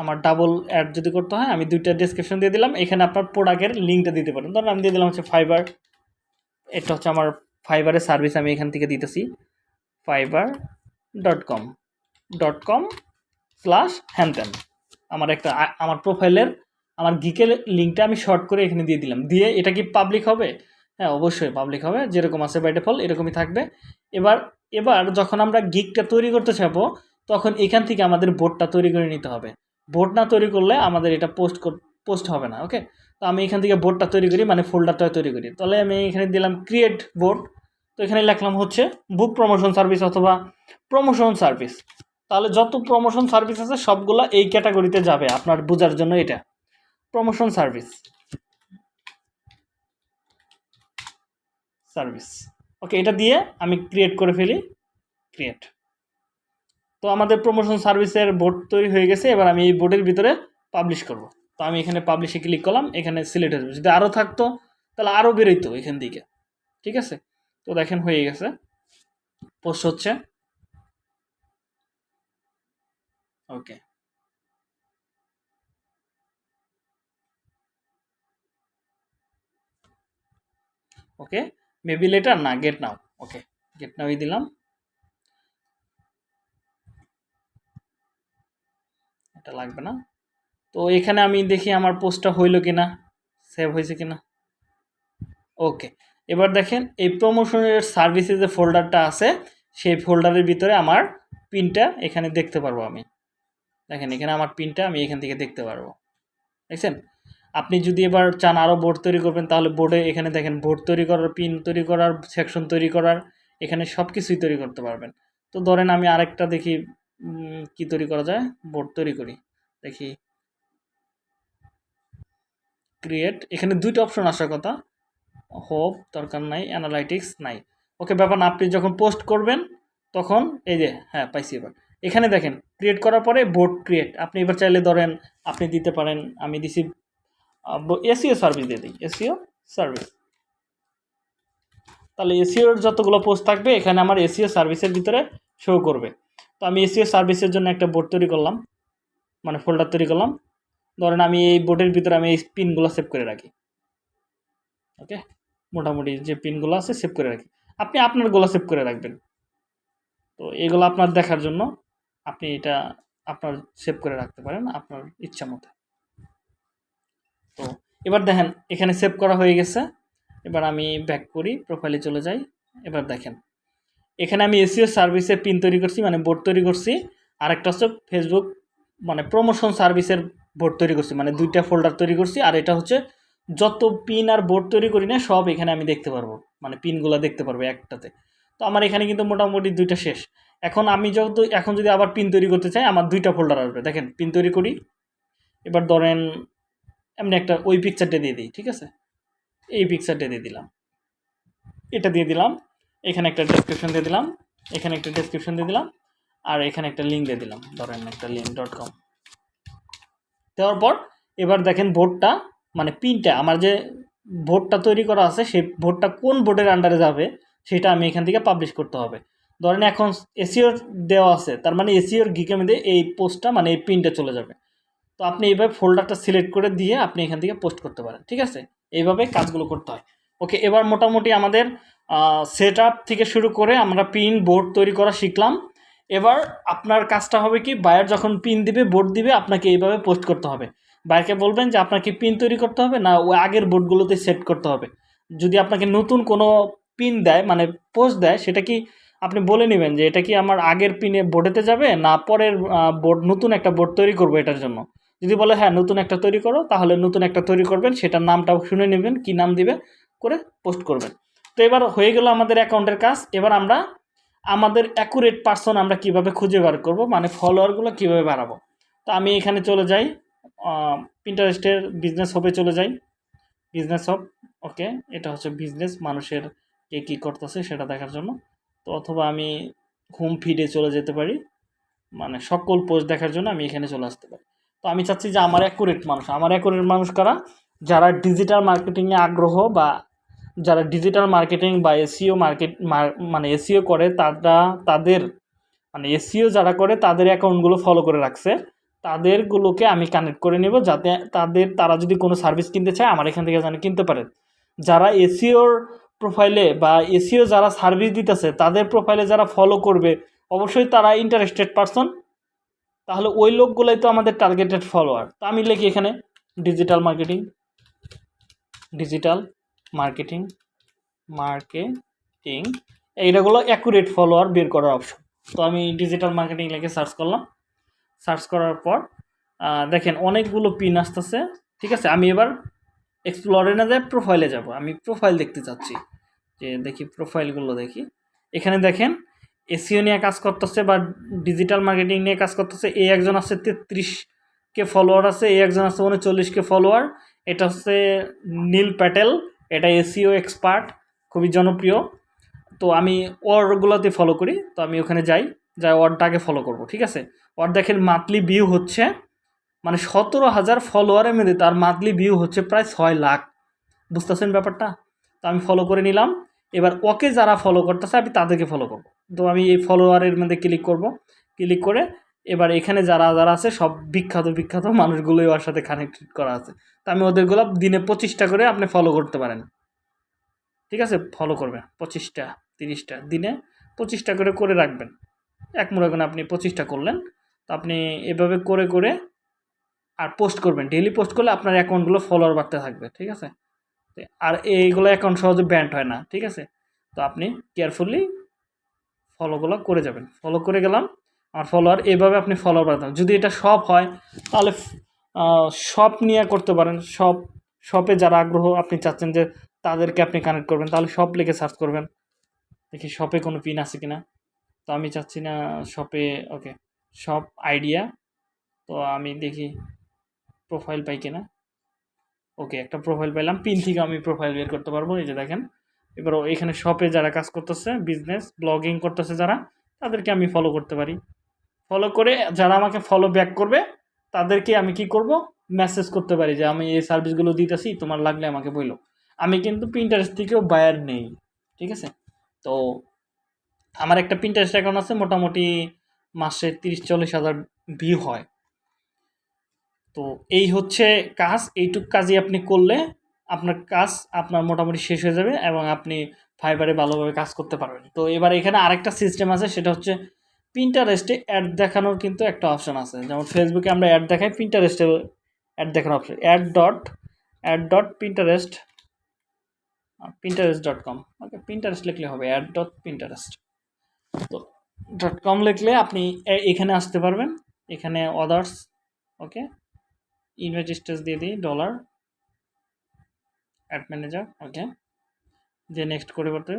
আমার ডাবল অ্যাড যদি করতে হয়, আমি দুইটা ডেসক্রিপশন দিয়ে দিলাম। এখানে আপনার প্রোডাক্টের লিঙ্কটা দিতে পারেন। ধরুন আমি দিয়ে দিলাম হচ্ছে ফাইবার এটা হচ্ছে আমার ফাইবারের সার্ভিস আমি এখান থেকে দিতেছি। Fiverr dot com dot com slash হ্যানত্যান আমার একটা, আমার প্রোফাইলের আমার গিকের লিঙ্কটা আমি শর্ট করে এখানে দিয়ে দিলাম। দিয়ে এটা কি পাবলিক হবে? হ্যাঁ অবশ্যই পাবলিক হবে। যেরকম আছে বাই ডিফল্ট এরকমই থাকবে। এবার এবার যখন আমরা গিকটা তৈরি করতে চাবো, তখন এখান থেকে আমাদের বোর্ডটা তৈরি করে নিতে হবে। বোর্ড না তৈরি করলে আমাদের এটা পোস্ট পোস্ট হবে না ওকে তো আমি এখান থেকে বোর্ডটা তৈরি করি মানে ফোল্ডারটা তৈরি করি। তাহলে আমি এখানে দিলাম ক্রিয়েট বোর্ড তো এখানে লিখলাম হচ্ছে বুক প্রমোশন সার্ভিস অথবা প্রমোশন সার্ভিস তাহলে যত প্রমোশন সার্ভিস আছে, সবগুলো এই ক্যাটাগরিতে যাবে, আপনার বোঝার জন্য এটা। প্রমোশন সার্ভিস সার্ভিস ওকে এটা দিয়ে আমি ক্রিয়েট করে ফেলি। ক্রিয়েট তো আমাদের প্রমোশন সার্ভিসের বোর্ড তৈরি হয়ে গেছে, এবার আমি এই বোর্ডের ভিতরে পাবলিশ করব। তো আমি এখানে পাবলিশে ক্লিক করলাম, এখানে সিলেক্ট হয়ে যদি আরও থাকতো, তাহলে আরও বেরোইতো এখান থেকে ঠিক আছে? তো দেখেন হয়ে গেছে। পোস্ট হচ্ছে। ওকে ওকে মেবি লেটার না গেট নাও ওকে গেট নাওই দিলাম। এটা লাগবে না। তো এখানে আমি দেখি আমার পোস্টটা হইল কিনা, সেভ হয়েছে কিনা। ওকে, এবার দেখেন এই প্রমোশনের সার্ভিসে যে ফোল্ডারটা আছে, সেই ফোল্ডারের ভিতরে আমার পিনটা এখানে দেখতে পারব আমি। দেখেন এখানে আমার পিনটা আমি এখান থেকে দেখতে পারব। দেখছেন? আপনি যদি এবার চান আরও বোর্ড তৈরি করবেন, তাহলে বোর্ডে এখানে দেখেন বোর্ড তৈরি করার পিন তৈরি করার সেকশন তৈরি করার, এখানে সব কিছুই তৈরি করতে পারবেন। তো ধরেন আমি আরেকটা দেখি কি তৈরি করা যায়? বোর্ড তৈরি করি। দেখি। ক্রিয়েট এখানে দুইটা অপশন আসার কথা। হোপ দরকার নাই। অ্যানালাইটিক্স নাই। ওকে ব্যাপার আপনি যখন পোস্ট করবেন, তখন এই যে হ্যাঁ পাইছি এবার। এখানে দেখেন ক্রিয়েট করার পরে বোর্ড ক্রিয়েট আপনি এবার চাইলে ধরেন, আপনি দিতে পারেন, আমি দিছি এসিও সার্ভিস দিয়ে দিই। এসিও সার্ভিস তাহলে এসিওর যতগুলো পোস্ট থাকবে, এখানে আমার এসিও সার্ভিসের ভিতরে শো করবে। তো আমি এসিও সার্ভিসের জন্য একটা বোর্ড তৈরি করলাম মানে ফোল্ডার তৈরি করলাম। ধরেন আমি এই বোর্ডের ভিতরে আমি এই পিনগুলো সেভ করে রাখি। ওকে মোটামুটি যে পিনগুলো আছে সেভ করে রাখি। আপনি আপনার আপনারগুলো সেভ করে রাখবেন। তো এগুলো আপনার দেখার জন্য আপনি এটা আপনার সেভ করে রাখতে পারেন আপনার ইচ্ছা মতো। তো এবার দেখেন, এখানে সেভ করা হয়ে গেছে। এবার আমি ব্যাক করি প্রোফাইলে চলে যাই। এবার দেখেন। এখানে আমি এসিও সার্ভিসে পিন তৈরি করছি মানে বোর্ড তৈরি করছি। আর একটা হচ্ছে ফেসবুক মানে প্রমোশন সার্ভিসের বোর্ড তৈরি করছি মানে দুইটা ফোল্ডার তৈরি করছি। আর এটা হচ্ছে যত পিন আর বোর্ড তৈরি করি না, সব এখানে আমি দেখতে পারব মানে পিনগুলো দেখতে পারব একটাতে। তো আমার এখানে কিন্তু মোটামুটি দুইটা শেষ। এখন আমি যেহেতু এখন যদি আবার পিন তৈরি করতে চাই, আমার দুইটা ফোল্ডার আসবে। দেখেন পিন তৈরি করি, এবার ধরেন এমনি একটা ওই পিকচারটা দিয়ে দিই, ঠিক আছে? এই পিকচারটা দিয়ে দিলাম। এটা দিয়ে দিলাম। এখানে একটা ডেসক্রিপশন দিয়ে দিলাম, এখানে একটা ডেসক্রিপশন দিয়ে দিলাম, আর এখানে একটা লিঙ্ক দিয়ে দিলাম, ধরেন একটা লিঙ্ক ডট কম দেওয়ার পর এবার দেখেন বোর্ডটা মানে পিনটা, আমার যে ভোটটা তৈরি করা আছে, সেই ভোটটা কোন বোর্ডের আন্ডারে যাবে, সেটা আমি এখান থেকে পাবলিশ করতে হবে। ধরেন এখন এসিওর দেওয়া আছে, তার মানে এসিওর গিকের মধ্যে এই পোস্টটা মানে এই পিনটা চলে যাবে। তো আপনি এইভাবে ফোল্ডারটা সিলেক্ট করে দিয়ে আপনি এখান থেকে পোস্ট করতে পারেন, ঠিক আছে? এইভাবে কাজগুলো করতে হয়। ওকে এবার মোটামুটি আমাদের সেট আপ থেকে শুরু করে আমরা পিন বোর্ড তৈরি করা শিখলাম। এবার আপনার কাজটা হবে কি বায়ার যখন পিন দিবে বোর্ড দিবে, আপনাকে এইভাবে পোস্ট করতে হবে। বায়ারকে বলবেন যে আপনাকে পিন তৈরি করতে হবে, না, ওই আগের বোর্ডগুলোতে সেট করতে হবে। যদি আপনাকে নতুন কোনো পিন দেয় মানে পোস্ট দেয়, সেটা কি আপনি বলে নেবেন যে এটা কি আমার আগের পিনে বোর্ডেতে যাবে, না পরের বোর্ড নতুন একটা বোর্ড তৈরি করব এটার জন্য? যদি বলে হ্যাঁ নতুন একটা তৈরি করো, তাহলে নতুন একটা তৈরি করবেন, সেটার নামটাও শুনে নেবেন, কি নাম দিবে, করে পোস্ট করবেন। তো এবার হয়ে গেল আমাদের অ্যাকাউন্টের কাজ। এবার আমরা আমাদের অ্যাকুরেট পার্সন আমরা কীভাবে খুঁজে বার করব মানে ফলোয়ারগুলো কীভাবে বাড়াবো। তো আমি এখানে চলে যাই প্রিন্টারেস্টের বিজনেস হবে চলে যাই। বিজনেস হব ওকে এটা হচ্ছে বিজনেস মানুষের কে কী করতেছে সেটা দেখার জন্য। তো অথবা আমি হোম ফিডে চলে যেতে পারি মানে সকল পোস্ট দেখার জন্য আমি এখানে চলে আসতে পারি। তো আমি চাচ্ছি যে আমার অ্যাকুরেট মানুষ, আমার অ্যাকুরেট মানুষ কারা? যারা ডিজিটাল মার্কেটিংয়ে আগ্রহ বা যারা ডিজিটাল মার্কেটিং বা এসিও মার্কেট মানে এসিও করে, তারা, তাদের মানে এসিও যারা করে, তাদের অ্যাকাউন্টগুলো ফলো করে রাখছে। তাদেরগুলোকে আমি কানেক্ট করে নেব যাতে তাদের, তারা যদি কোনো সার্ভিস কিনতে চায়, আমার এখান থেকে যেন কিনতে পারে। যারা এসিওর প্রোফাইলে বা এসিও যারা সার্ভিস দিতেছে, তাদের প্রোফাইলে যারা ফলো করবে, অবশ্যই তারা ইন্টারেস্টেড পারসন তাহলে ওই লোকগুলোই তো আমাদের টার্গেটেড ফলোয়ার তো আমি লিখি এখানে digital marketing digital marketing marketing এইটাগুলো accurate follower বের করার অপশন তো আমি ডিজিটাল মার্কেটিং লিখে সার্চ করলাম। সার্চ করার পর দেখেন অনেকগুলো পিন আসতেছে, ঠিক আছে? আমি এবার এক্সপ্লোরে না যায় প্রোফাইলে যাব। আমি প্রোফাইল দেখতে চাচ্ছি। যে দেখি প্রোফাইলগুলো দেখি। এখানে দেখেন এসিও নিয়ে কাজ করতেছে বা ডিজিটাল মার্কেটিং নিয়ে কাজ করতেছে এই একজন আছে তেত্রিশ কে ফলোয়ার আছে এই একজন আছে উনচল্লিশ কে ফলোয়ার এটা হচ্ছে নীল প্যাটেল। এটা এসিও এক্সপার্ট খুবই জনপ্রিয়। তো আমি ওয়ার্ডগুলোতে ফলো করি, তো আমি ওখানে যাই যাই ওয়ার্ডটাকে ফলো করব, ঠিক আছে? ওয়ার্ড দেখেন মান্থলি ভিউ হচ্ছে মানে সতেরো হাজার ফলোয়ারের মধ্যে তার মান্থলি ভিউ হচ্ছে প্রায় ছয় লাখ। বুঝতেছেন ব্যাপারটা? তো আমি ফলো করে নিলাম। এবার ওকে যারা ফলো করতেছে, আমি তাদেরকে ফলো করব। তো আমি এই ফলোয়ারের মধ্যে ক্লিক করব। ক্লিক করে এবার এখানে যারা যারা আছে, সব বিখ্যাত বিখ্যাত মানুষগুলোই ওর সাথে কানেক্টেড করা আছে। তো আমি ওদেরগুলো দিনে পঁচিশটা করে আপনি ফলো করতে পারেন। ঠিক আছে? ফলো করবেন। পঁচিশটা, তিরিশটা দিনে পঁচিশটা করে করে রাখবেন। এক করেন আপনি পঁচিশটা করলেন। তো আপনি এভাবে করে করে আর পোস্ট করবেন। ডেইলি পোস্ট করলে আপনার অ্যাকাউন্টগুলো ফলোয়ার বাড়তে থাকবে। ঠিক আছে? আর এইগুলো অ্যাকাউন্ট সহজে ব্যান্ড হয় না। ঠিক আছে? তো আপনি কেয়ারফুলি ফলোগুলো করে যাবেন। ফলো করে গেলাম। আর ফলোয়ার এইভাবে আপনি ফলোয়ার বাড়াতে যদি এটা শপ হয়, তাহলে শপ নিয়ে করতে পারেন। শপ শপে যারা আগ্রহ, আপনি চাচ্ছেন যে তাদেরকে আপনি কানেক্ট করবেন, তাহলে শপ লিখে সার্চ করবেন। দেখি শপে কোনো পিন আছে কিনা। তো আমি চাচ্ছি না শপে ওকে শপ আইডিয়া তো আমি দেখি প্রোফাইল পাই কিনা। ওকে একটা প্রোফাইল পাইলাম। পিন থেকে আমি প্রোফাইল বের করতে পারব। এই যে দেখেন, এবার এখানে শপে যারা কাজ করতেছে বিজনেস ব্লগিং করতেছে যারা, তাদেরকে আমি ফলো করতে পারি। ফলো করে যারা আমাকে ফলো ব্যাক করবে, তাদেরকে আমি কি করব? মেসেজ করতে পারি যে, আমি এই সার্ভিসগুলো দিতেছি, তোমার লাগলে আমাকে বলল আমি কিন্তু প্রিন্টারেস্ট থেকেও বায়ার নেই, ঠিক আছে? তো আমার একটা প্রিন্টারেস্ট অ্যাকাউন্ট আছে, মোটামুটি মাসে তিরিশ চল্লিশ হাজার ভিউ হয়। তো এই হচ্ছে কাজ, এইটুক কাজই আপনি করলে আপনার কাজ আপনার মোটামুটি শেষ হয়ে যাবে এবং আপনি ফাইবারে ভালোভাবে কাজ করতে পারবেন। তো এবার এখানে আরেকটা সিস্টেম আছে, সেটা হচ্ছে প্রিন্টারেস্টে অ্যাড দেখানোর কিন্তু একটা অপশন আছে। যেমন ফেসবুকে আমরা অ্যাড দেখাই প্রিন্টারেস্টে অ্যাড দেখানোর option ad dot ad dot Pinterest Pinterest dot com okay Pinterest লিখলে হবে অ্যাড ডট প্রিন্টারেস্ট তো ডট কম লিখলে আপনি এখানে আসতে পারবেন। এখানে অদার্স ওকে ইনভেট স্টেজ দিয়ে দিই ডলার অ্যাড ম্যানেজার ওকে যে নেক্সট করে হবে।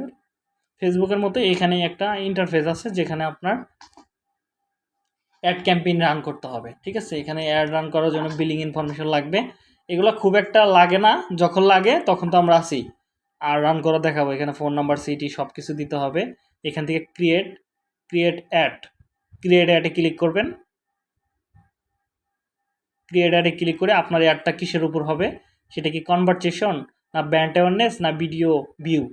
ফেসবুকের মতো এখানে একটা ইন্টারফেস আছে, যেখানে আপনার অ্যাড ক্যাম্পেইন রান করতে হবে, ঠিক আছে? এখানে অ্যাড রান করার জন্য বিলিং ইনফরমেশন লাগবে। এগুলো খুব একটা লাগে না, যখন লাগে তখন তো আমরা আসি আর রান করা দেখাবো, এখানে ফোন নাম্বার সিটি সব কিছু দিতে হবে। এখান থেকে ক্রিয়েট ক্রিয়েট অ্যাড ক্রিয়েট অ্যাডে ক্লিক করবেন। ক্রিয়েট অ্যাডে ক্লিক করে আপনার অ্যাডটা কিসের উপর হবে? সেটা কি কনভারসেশন না ব্র্যান্ড অ্যাওয়ারনেস না ভিডিও ভিউ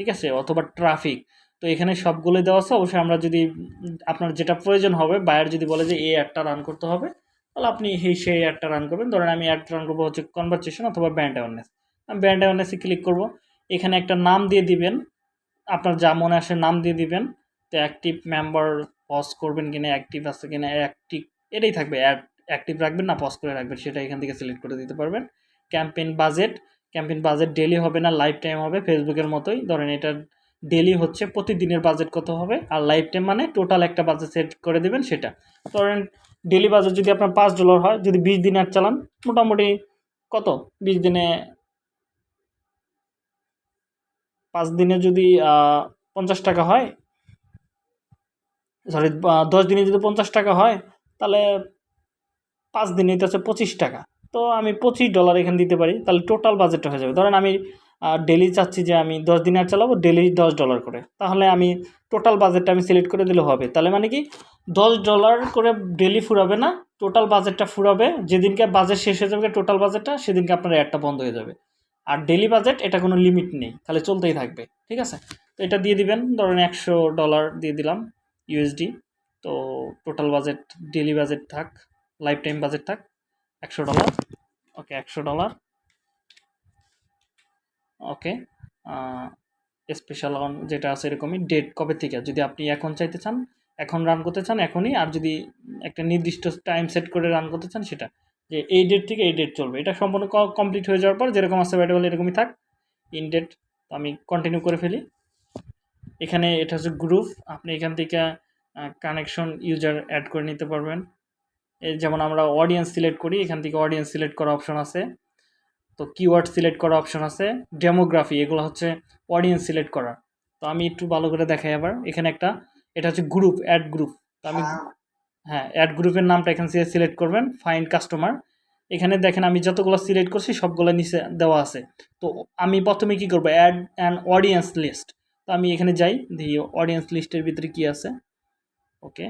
ঠিক আছে? অথবা ট্রাফিক তো এখানে সবগুলো দেওয়া আছে। অবশ্যই আমরা যদি আপনার যেটা প্রয়োজন হবে বায়ার যদি বলে যে এই অ্যাডটা রান করতে হবে, তাহলে আপনি সেই সেই অ্যাডটা রান করবেন। ধরেন আমি অ্যাড রান করব হচ্ছে কনভারসেশন অথবা ব্যান্ড অ্যাওয়ারনেস আমি ব্যান্ড অ্যাওয়ারনেসে ক্লিক করব। এখানে একটা নাম দিয়ে দিবেন। আপনার যা মনে আসে নাম দিয়ে দিবেন। তো অ্যাক্টিভ মেম্বার পজ করবেন কিনা অ্যাক্টিভ আছে কিনা অ্যাক্টিভ এটাই থাকবে। অ্যাড অ্যাক্টিভ রাখবেন না পজ করে রাখবেন। সেটা এখান থেকে সিলেক্ট করে দিতে পারবেন। Campaign budget campaign budget daily হবে না লাইফ টাইম হবে। ফেসবুকের মতোই। ধরেন এটা ডেলি হচ্ছে প্রতিদিনের বাজেট কত হবে? আর লাইফ টাইম মানে টোটাল একটা বাজেট সেট করে দেবেন সেটা। ধরেন ডেলি বাজেট যদি আপনার পাঁচ ডলার হয়, যদি বিশ দিন অ্যাড চালান, মোটামুটি কত? বিশ দিনে, পাঁচ দিনে যদি পঞ্চাশ টাকা হয় সরি দশ দিনে যদি পঞ্চাশ টাকা হয়, তাহলে পাঁচ দিনে তো হচ্ছে পঁচিশ টাকা। তো আমি পঁচিশ ডলার এখানে দিতে পারি, তাহলে টোটাল বাজেটটা হয়ে যাবে। ধরেন আমি ডেলি চাচ্ছি যে আমি দশ দিন আর চালাবো ডেলি দশ ডলার করে। তাহলে আমি টোটাল বাজেটটা আমি সিলেক্ট করে দিলে হবে। তাহলে মানে কি, দশ ডলার করে ডেলি ফুরাবে না টোটাল বাজেটটা ফুরাবে, যেদিনকে বাজেট শেষ হয়ে যাবে টোটাল বাজেটটা সেদিনকে আপনার অ্যাডটা বন্ধ হয়ে যাবে। আর ডেলি বাজেট এটা কোনো লিমিট নেই, তাহলে চলতেই থাকবে, ঠিক আছে? তো এটা দিয়ে দিবেন, ধরেন একশো ডলার দিয়ে দিলাম ইউএসডি তো টোটাল বাজেট ডেলি বাজেট থাক লাইফ টাইম বাজেট থাক একশো ডলার। ওকে, একশো ডলার। ওকে স্পেশাল অন যেটা আছে এরকমই ডেট কবে থেকে? যদি আপনি এখন চাইতে চান, এখন রান করতে চান, এখনই। আর যদি একটা নির্দিষ্ট টাইম সেট করে রান করতে চান, সেটা। যে এই ডেট থেকে এই ডেট চলবে। এটা সম্পূর্ণ কমপ্লিট হয়ে যাওয়ার পর যেরকম আছে অ্যাভেলেবল এরকমই থাক। ইন ডেট আমি কন্টিনিউ করে ফেলি। এখানে এটা হচ্ছে গ্রুপ আপনি এখান থেকে কানেকশন ইউজার অ্যাড করে নিতে পারবেন। যেমন আমরা অডিয়েন্স সিলেক্ট করি এখান থেকে অডিয়েন্স সিলেক্ট করা অপশন আছে। তো কিওয়ার্ড সিলেক্ট করা অপশন আছে। ডেমোগ্রাফি এগুলো হচ্ছে অডিয়েন্স সিলেক্ট করা। তো আমি একটু ভালো করে দেখাই আবার। এখানে একটা এটা হচ্ছে গ্রুপ অ্যাড গ্রুপ তো আমি হ্যাঁ। অ্যাড গ্রুপের নামটা এখান থেকে সিলেক্ট করবেন ফাইন্ড কাস্টমার এখানে দেখেন আমি যতগুলো সিলেক্ট করছি সবগুলো নিচে দেওয়া আছে। তো আমি প্রথমে কি করব? অ্যাড অ্যান অডিয়েন্স লিস্ট তো আমি এখানে যাই দেখি অডিয়েন্স লিস্টের ভিতরে কি আছে। ওকে।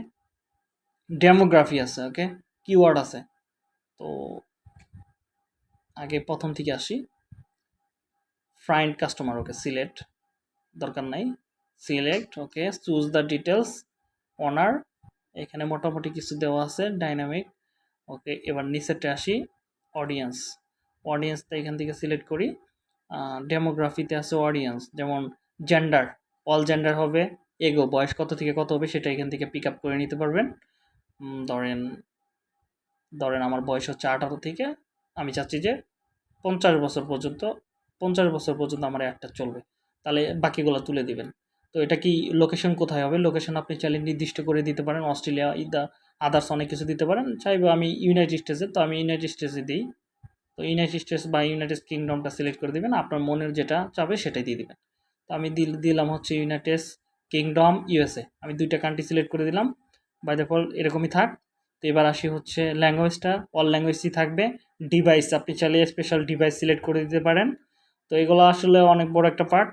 ডেমোগ্রাফি আছে ওকে কিওয়ার্ড আছে। তো আগে প্রথম থেকে আসি। ফ্রাইন্ড কাস্টমার ওকে সিলেক্ট দরকার নাই। Select okay choose the details honour এখানে মোটামুটি কিছু দেওয়া আছে ডাইনামিক ওকে এবার নিচেরটা আসি অডিয়েন্স অডিয়েন্সটা এখান থেকে সিলেক্ট করি। ডেমোগ্রাফিতে আছে অডিয়েন্স যেমন জেন্ডার অল জেন্ডার হবে এগো বয়স কত থেকে কত হবে, সেটা এখান থেকে পিক আপ করে নিতে পারবেন। ধরেন ধরেন আমার বয়স হচ্ছে আঠারো থেকে, আমি চাচ্ছি যে পঞ্চাশ বছর পর্যন্ত, পঞ্চাশ বছর পর্যন্ত আমার একটা চলবে। তাহলে বাকিগুলো তুলে দিবেন। তো এটা কি লোকেশন কোথায় হবে? লোকেশন আপনি চাইলে নির্দিষ্ট করে দিতে পারেন। অস্ট্রেলিয়া ইদা আদার্স অনেক কিছু দিতে পারেন। চাইব আমি ইউনাইটেড স্টেটসে তো আমি ইউনাইটেড স্টেটসে দিই। তো ইউনাইটেড স্টেটস বা ইউনাইটেড কিংডমটা সিলেক্ট করে দিবেন। আপনার মনের যেটা চাবে সেটাই দিয়ে দিবেন। তো আমি দিল, দিলাম হচ্ছে ইউনাইটেড কিংডম ইউএসএ আমি দুইটা কান্ট্রি সিলেক্ট করে দিলাম। বাই ফল এরকমই থাক। তো এবার আসি হচ্ছে ল্যাঙ্গুয়েজটা অল ল্যাঙ্গুয়েজই থাকবে। ডিভাইস আপনি চাইলে স্পেশাল ডিভাইস সিলেক্ট করে দিতে পারেন। তো এগুলো আসলে অনেক বড় একটা পার্ট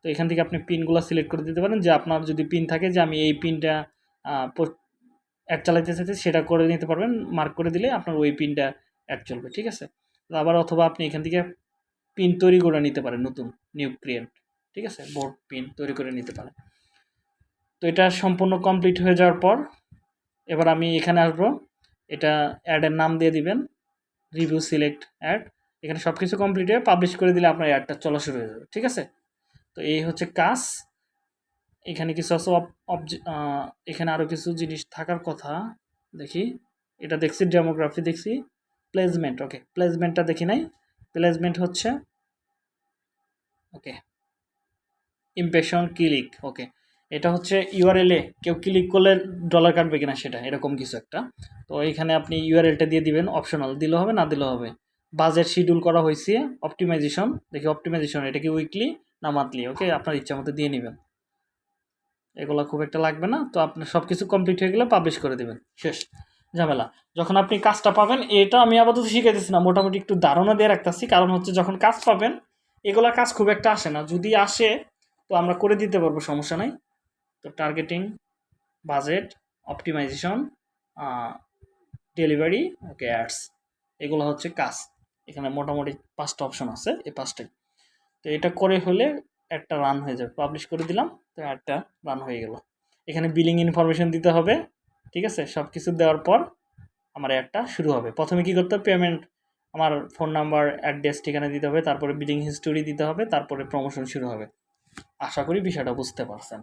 তো এখান থেকে আপনি পিনগুলো সিলেক্ট করে দিতে পারেন। যে আপনার যদি পিন থাকে যে আমি এই পিনটা অ্যাড চালাইতে চাইতে সেটা করে নিতে পারবেন। মার্ক করে দিলে আপনার ওই পিনটা অ্যাড চলবে, ঠিক আছে? আবার অথবা আপনি এখান থেকে পিন তৈরি করে নিতে পারেন, নতুন নিউ ক্রিয়েট ঠিক আছে? বোর্ড পিন তৈরি করে নিতে পারেন। তো এটা সম্পূর্ণ কমপ্লিট হয়ে যাওয়ার পর এবার আমি এখানে আসব। এটা অ্যাডের নাম দিয়ে দিবেন। রিভিউ সিলেক্ট অ্যাড এখানে সব কিছু কমপ্লিট হয়ে পাবলিশ করে দিলে আপনার অ্যাডটা চলা শুরু হয়ে যাবে, ঠিক আছে? তো এই হচ্ছে কাজ। এখানে কিছু আছে এখানে আরও কিছু জিনিস থাকার কথা। দেখি। এটা দেখছি ডেমোগ্রাফি দেখছি। প্লেসমেন্ট ওকে প্লেসমেন্টটা দেখি নাই। প্লেসমেন্ট হচ্ছে ওকে ইমপ্রেশন ক্লিক ওকে এটা হচ্ছে ইউআরএলে কেউ ক্লিক করলে ডলার কাটবে কিনা সেটা, এরকম কিছু একটা। তো এখানে আপনি ইউআরএলটা দিয়ে দিবেন অপশনাল দিলে হবে, না দিলেও হবে? বাজেট শিডিউল করা হয়েছে অপটিমাইজেশন দেখি অপটিমাইজেশন এটা কি উইকলি না মান্থলি ওকে আপনার ইচ্ছা মতো দিয়ে নেবেন। এগুলো খুব একটা লাগবে না, তো আপনার সব কিছু কমপ্লিট হয়ে গেলে পাবলিশ করে দেবেন। শেষ। ঝামেলা। যখন আপনি কাজটা পাবেন, এটা আমি আপাতত শিখাইতেছি না, মোটামুটি একটু ধারণা দিয়ে রাখতেছি। কারণ হচ্ছে যখন কাজ পাবেন, এগুলা কাজ খুব একটা আসে না। যদি আসে, তো আমরা করে দিতে পারব, সমস্যা নাই। তো targeting budget optimization delivery okay ads এগুলো হচ্ছে কাজ। এখানে মোটামুটি পাঁচটা অপশন আছে, এই পাঁচটাই। তো এটা করে হলে একটা রান হয়ে যাবে। পাবলিশ করে দিলাম, তো একটা রান হয়ে গেল। এখানে বিলিং ইনফরমেশন দিতে হবে, ঠিক আছে? সব কিছু দেওয়ার পর আমার একটা শুরু হবে। প্রথমে কি করতে হবে? পেমেন্ট আমার ফোন নাম্বার অ্যাড্রেস ঠিকানা দিতে হবে, তারপরে বিলিং হিস্টোরি দিতে হবে, তারপরে প্রমোশন শুরু হবে। আশা করি বিষয়টা বুঝতে পারছেন।